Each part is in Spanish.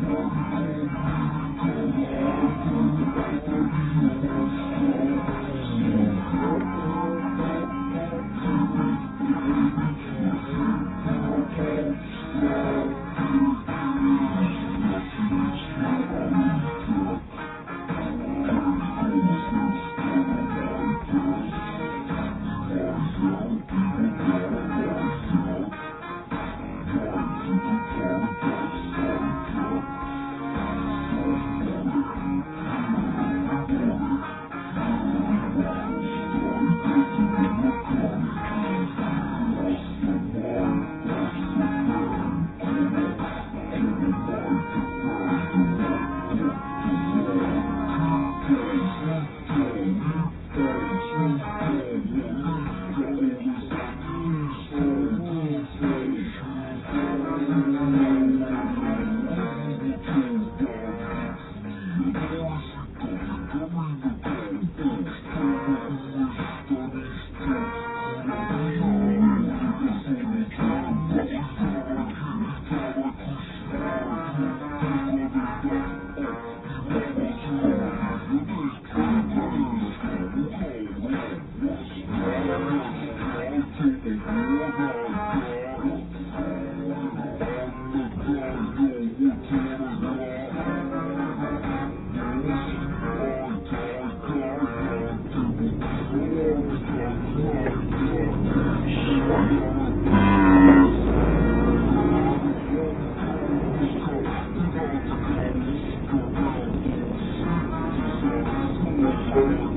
¡Suscríbete al!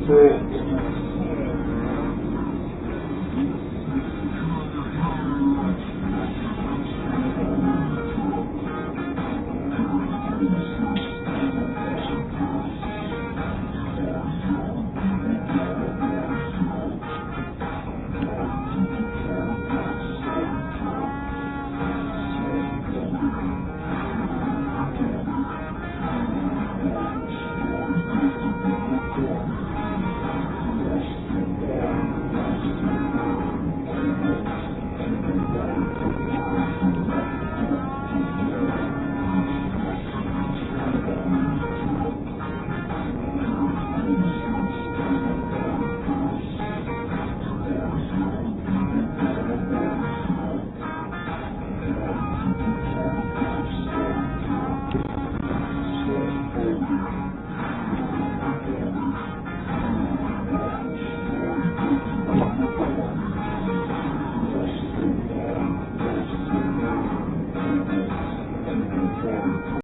to